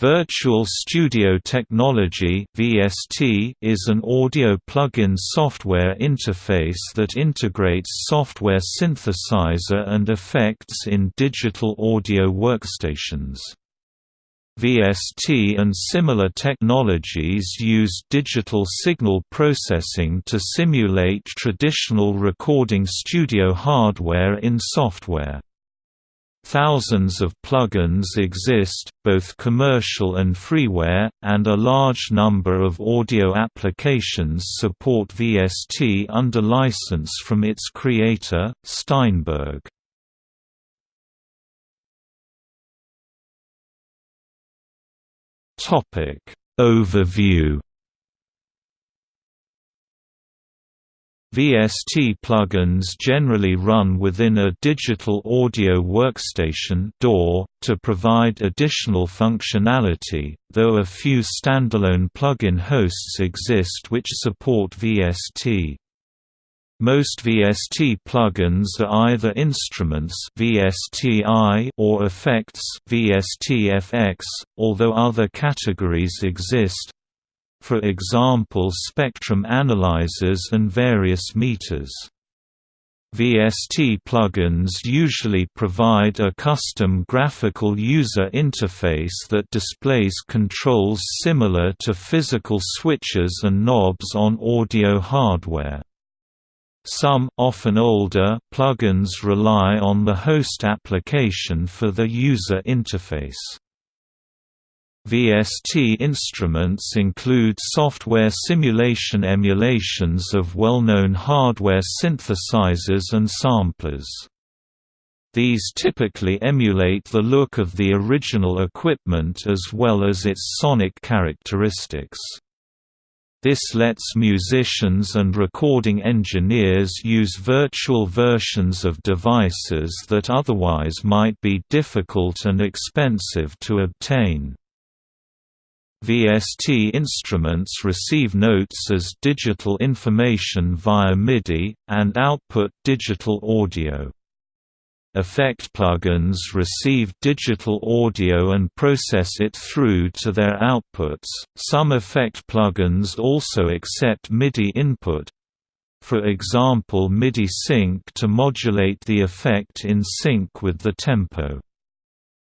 Virtual Studio Technology (VST) is an audio plug-in software interface that integrates software synthesizer and effects in digital audio workstations. VST and similar technologies use digital signal processing to simulate traditional recording studio hardware in software. Thousands of plugins exist, both commercial and freeware, and a large number of audio applications support VST under license from its creator, Steinberg. Overview VST plugins generally run within a digital audio workstation DAW, to provide additional functionality, though a few standalone plugin hosts exist which support VST. Most VST plugins are either instruments VSTi or effects VSTFX, although other categories exist, for example spectrum analyzers and various meters. VST plugins usually provide a custom graphical user interface that displays controls similar to physical switches and knobs on audio hardware. Some often older plugins rely on the host application for the user interface. VST instruments include software simulation emulations of well-known hardware synthesizers and samplers. These typically emulate the look of the original equipment as well as its sonic characteristics. This lets musicians and recording engineers use virtual versions of devices that otherwise might be difficult and expensive to obtain. VST instruments receive notes as digital information via MIDI, and output digital audio. Effect plugins receive digital audio and process it through to their outputs. Some effect plugins also accept MIDI input. For example, MIDI sync to modulate the effect in sync with the tempo.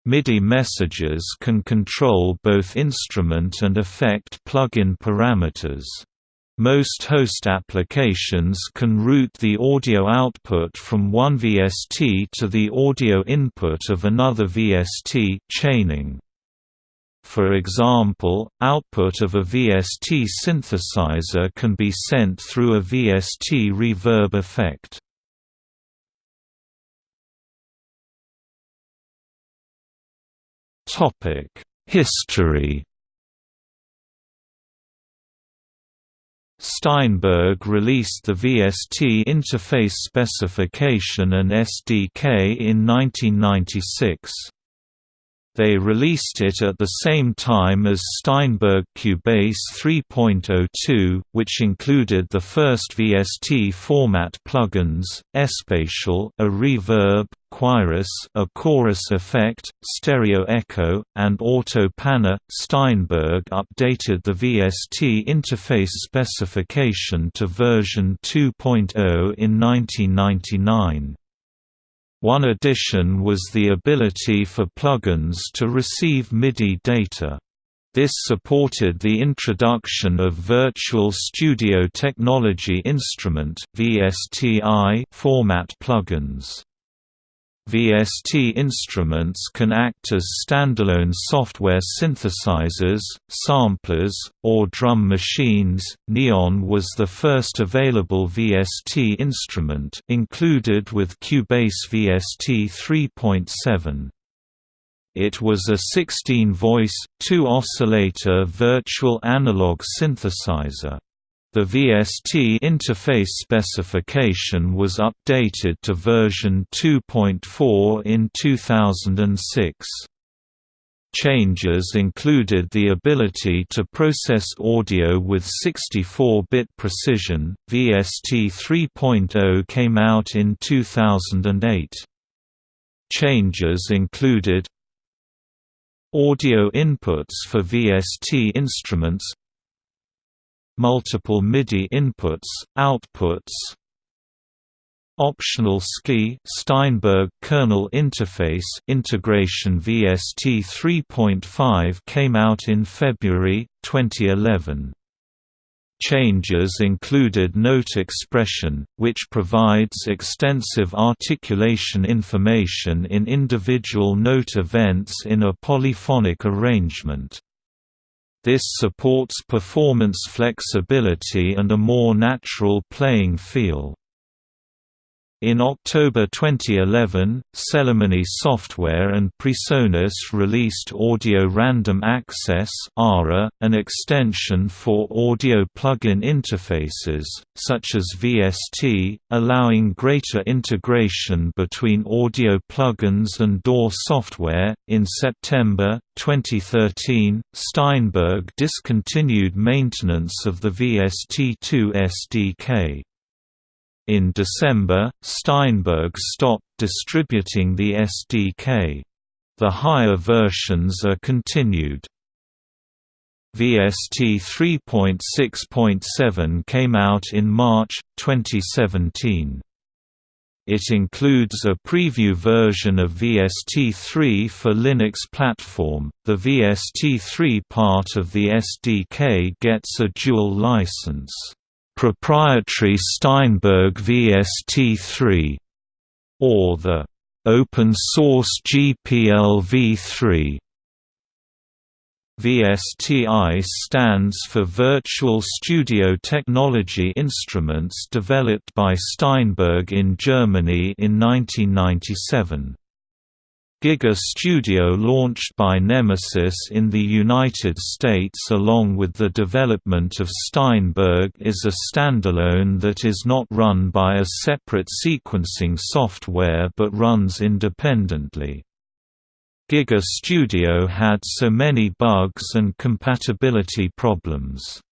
MIDI messages can control both instrument and effect plugin parameters. Most host applications can route the audio output from one VST to the audio input of another VST chaining. For example, output of a VST synthesizer can be sent through a VST reverb effect. History Steinberg released the VST interface specification and SDK in 1996. They released it at the same time as Steinberg Cubase 3.02, which included the first VST format plugins, Espacial, a reverb, Choirus, a chorus effect, Stereo Echo, and Auto Panner. Steinberg updated the VST interface specification to version 2.0 in 1999. One addition was the ability for plugins to receive MIDI data. This supported the introduction of Virtual Studio Technology Instrument (VSTI) format plugins. VST instruments can act as standalone software synthesizers, samplers, or drum machines. Neon was the first available VST instrument, included with Cubase VST 3.7. It was a 16-voice, two-oscillator virtual analog synthesizer. The VST interface specification was updated to version 2.4 in 2006. Changes included the ability to process audio with 64-bit precision. VST 3.0 came out in 2008. Changes included Audio inputs for VST instruments Multiple MIDI inputs, outputs Optional SKI Steinberg kernel interface integration VST 3.5 came out in February 2011. Changes included note expression, which provides extensive articulation information in individual note events in a polyphonic arrangement. This supports performance flexibility and a more natural playing feel. In October 2011, Celemony Software and PreSonus released Audio Random Access an extension for audio plugin interfaces, such as VST, allowing greater integration between audio plugins and DAW software. In September 2013, Steinberg discontinued maintenance of the VST2 SDK. In December, Steinberg stopped distributing the SDK. The higher versions are continued. VST 3.6.7 came out in March, 2017. It includes a preview version of VST3 for Linux platform. The VST3 part of the SDK gets a dual license proprietary Steinberg VST3, or the open source GPL v3. VSTI stands for Virtual Studio Technology Instruments developed by Steinberg in Germany in 1997. Giga Studio launched by NemeSys in the United States along with the development of Steinberg is a standalone that is not run by a separate sequencing software but runs independently. Giga Studio had so many bugs and compatibility problems.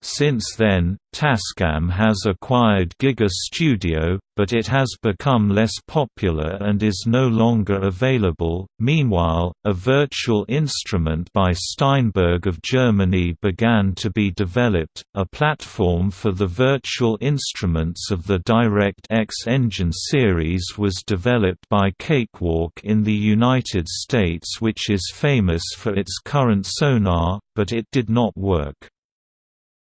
Since then, Tascam has acquired Giga Studio, but it has become less popular and is no longer available. Meanwhile, a virtual instrument by Steinberg of Germany began to be developed, a platform for the virtual instruments of the DirectX Engine series was developed by Cakewalk in the United States, which is famous for its current sonar, but it did not work.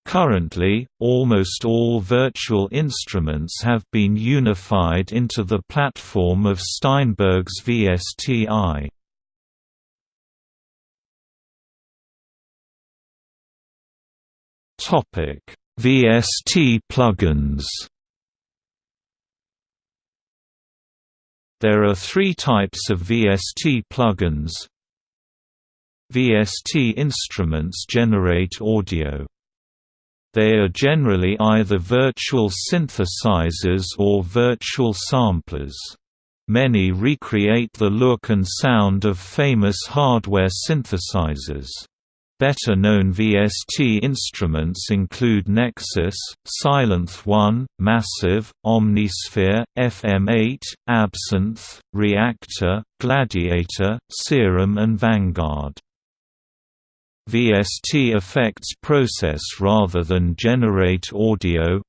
Currently, almost all virtual instruments have been unified into the platform of Steinberg's VSTI. Topic: VST plugins There are three types of VST plugins. VST instruments generate audio. They are generally either virtual synthesizers or virtual samplers. Many recreate the look and sound of famous hardware synthesizers. Better-known VST instruments include Nexus, Sylenth 1, Massive, Omnisphere, FM8, Absynth, Reaktor, Gladiator, Serum and Vanguard. VST effects process rather than generate audio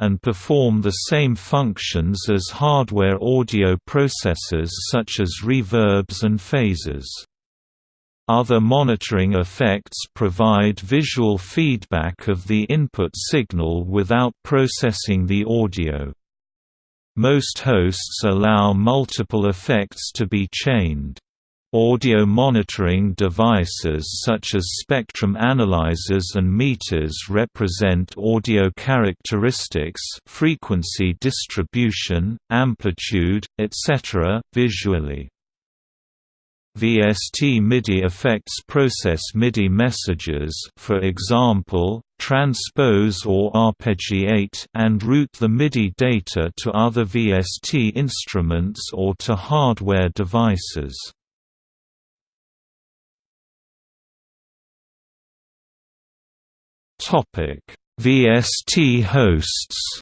and perform the same functions as hardware audio processors such as reverbs and phasers. Other monitoring effects provide visual feedback of the input signal without processing the audio. Most hosts allow multiple effects to be chained. Audio monitoring devices such as spectrum analyzers and meters represent audio characteristics frequency distribution, amplitude, etc., visually. VST MIDI effects process MIDI messages for example, transpose or arpeggiate and route the MIDI data to other VST instruments or to hardware devices. Topic: VST hosts.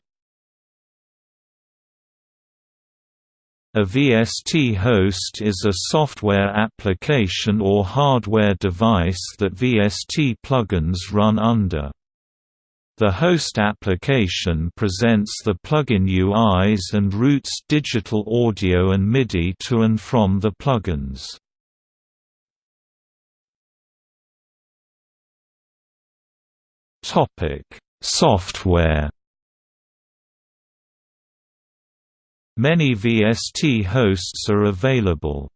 A VST host is a software application or hardware device that VST plugins run under. The host application presents the plugin UIs and routes digital audio and MIDI to and from the plugins. Software Many VST hosts are available.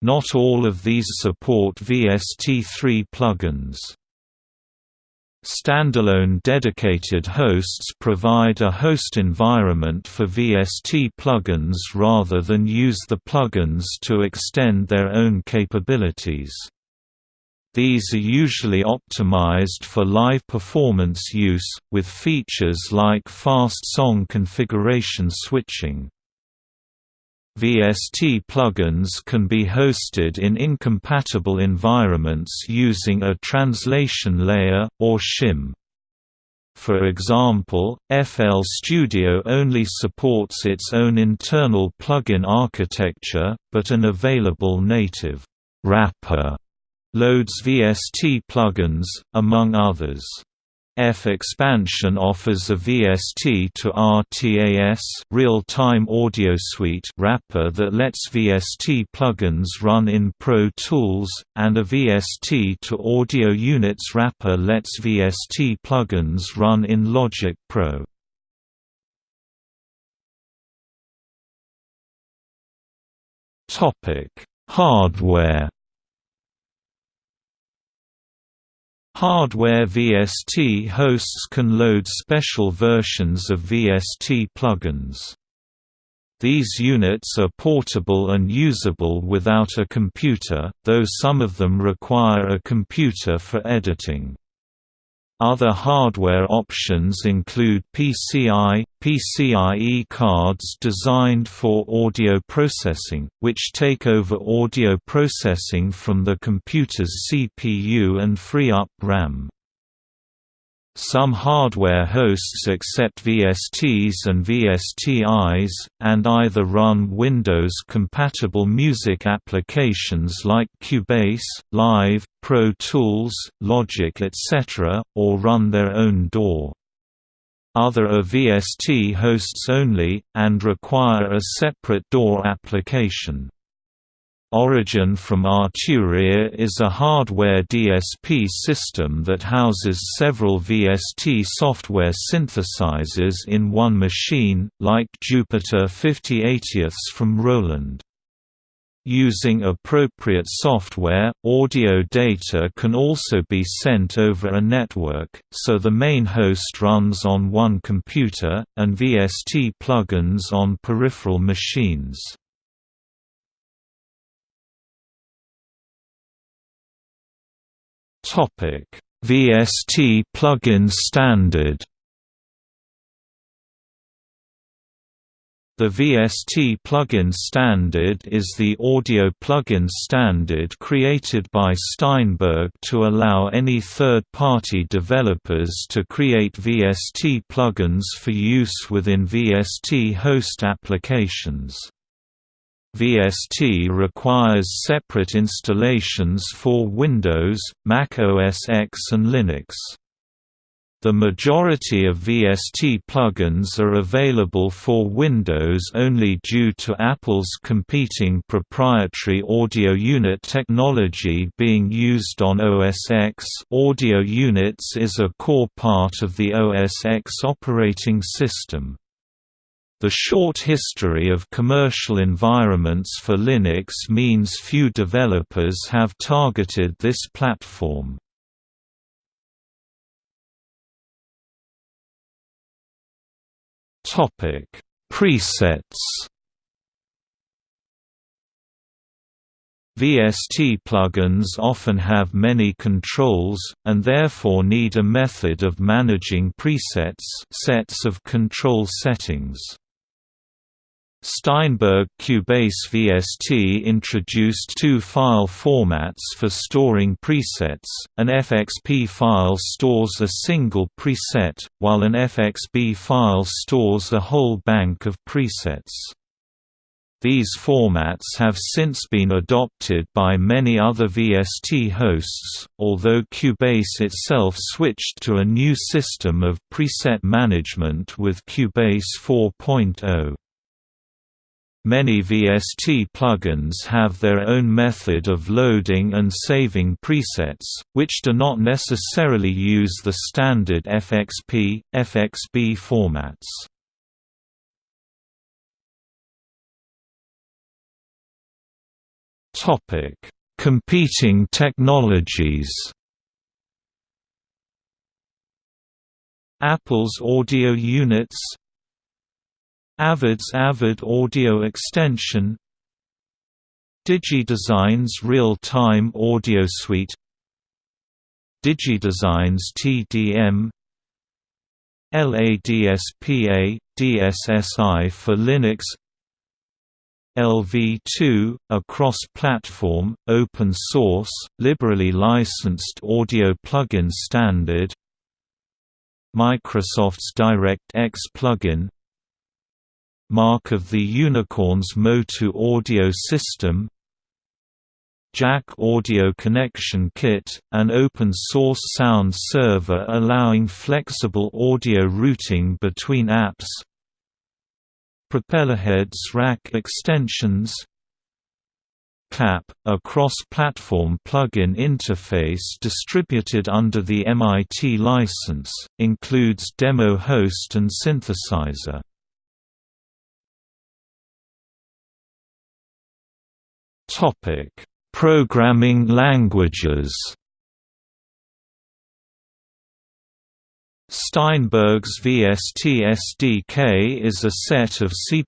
Not all of these support VST3 plugins. Standalone dedicated hosts provide a host environment for VST plugins rather than use the plugins to extend their own capabilities. These are usually optimized for live performance use, with features like fast song configuration switching. VST plugins can be hosted in incompatible environments using a translation layer, or shim. For example, FL Studio only supports its own internal plugin architecture, but an available native wrapper loads VST plugins, among others. FXpansion offers a VST to RTAS real-time audio suite wrapper that lets VST plugins run in Pro Tools, and a VST to Audio Units wrapper lets VST plugins run in Logic Pro. Hardware Hardware VST hosts can load special versions of VST plugins. These units are portable and usable without a computer, though some of them require a computer for editing. Other hardware options include PCI, PCIe cards designed for audio processing, which take over audio processing from the computer's CPU and free up RAM. Some hardware hosts accept VSTs and VSTIs, and either run Windows-compatible music applications like Cubase, Live, Pro Tools, Logic etc., or run their own DAW. Other are VST hosts only, and require a separate DAW application. Origin from Arturia is a hardware DSP system that houses several VST software synthesizers in one machine, like Jupiter 5080ths from Roland. Using appropriate software, audio data can also be sent over a network, so the main host runs on one computer, and VST plugins on peripheral machines. Topic: VST plugin standard. The VST plugin standard is the audio plugin standard created by Steinberg to allow any third-party developers to create VST plugins for use within VST host applications. VST requires separate installations for Windows, Mac OS X and Linux. The majority of VST plugins are available for Windows only due to Apple's competing proprietary audio unit technology being used on OS X. Audio units is a core part of the OS X operating system. The short history of commercial environments for Linux means few developers have targeted this platform. Topic: Presets VST plugins often have many controls, and therefore need a method of managing presets sets of control settings. Steinberg Cubase VST introduced two file formats for storing presets, an FXP file stores a single preset, while an FXB file stores a whole bank of presets. These formats have since been adopted by many other VST hosts, although Cubase itself switched to a new system of preset management with Cubase 4.0. Many VST plugins have their own method of loading and saving presets, which do not necessarily use the standard FXP, FXB formats. Topic: Competing technologies. Apple's audio units Avid's Avid Audio Extension DigiDesign's Real-Time Audio Suite DigiDesign's TDM LADSPA, DSSI for Linux LV2, a cross-platform, open-source, liberally licensed audio plugin standard Microsoft's DirectX plugin Mark of the Unicorn's Motu audio system Jack Audio Connection Kit, an open-source sound server allowing flexible audio routing between apps Propellerheads rack extensions CLAP, a cross-platform plugin interface distributed under the MIT license, includes demo host and synthesizer. Programming languages Steinberg's VST SDK is a set of C++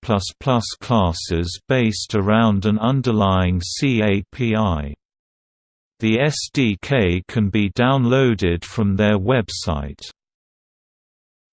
classes based around an underlying C API. The SDK can be downloaded from their website.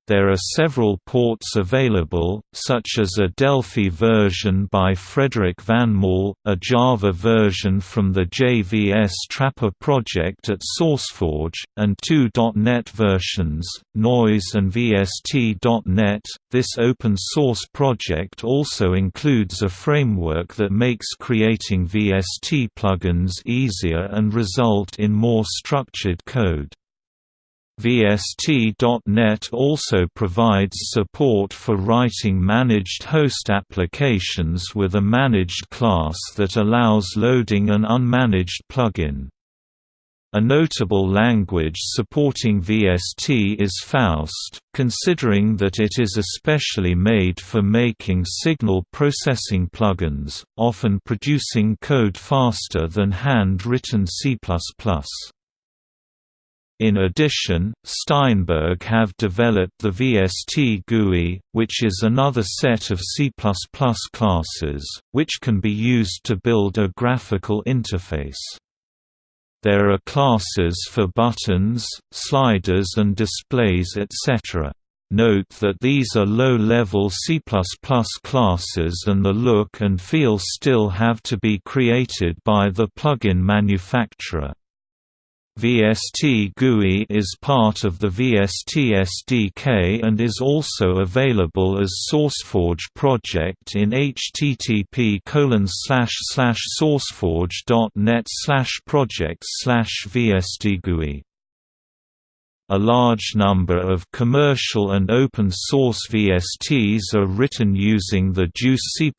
There are several ports available, such as a Delphi version by Frederic Vanmol, a Java version from the JVS Trapper project at SourceForge, and two .NET versions, Noise and VST.NET. This open source project also includes a framework that makes creating VST plugins easier and result in more structured code. VST.NET also provides support for writing managed host applications with a managed class that allows loading an unmanaged plugin. A notable language supporting VST is Faust, considering that it is especially made for making signal processing plugins, often producing code faster than hand-written C++. In addition, Steinberg have developed the VST GUI, which is another set of C++ classes, which can be used to build a graphical interface. There are classes for buttons, sliders and displays etc. Note that these are low-level C++ classes and the look and feel still have to be created by the plugin manufacturer. VST GUI is part of the VST SDK and is also available as SourceForge project in http sourceforge.net project VSTGUI. A large number of commercial and open-source VSTs are written using the JUCE C++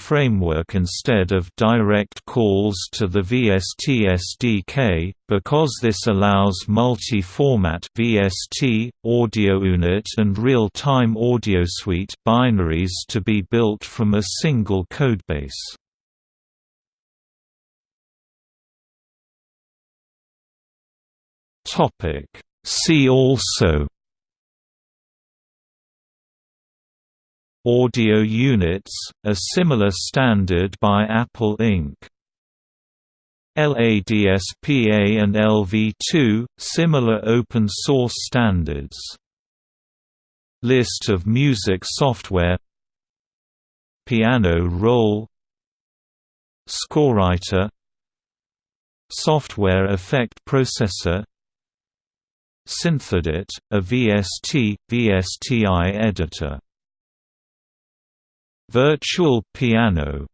framework instead of direct calls to the VST SDK, because this allows multi-format VST, audio unit and real-time audio suite binaries to be built from a single codebase. Topic See also Audio units, a similar standard by Apple Inc. LADSPA and LV2, similar open-source standards. List of music software Piano roll Scorewriter Software effect processor Synthedit, a VST, VSTI editor. Virtual piano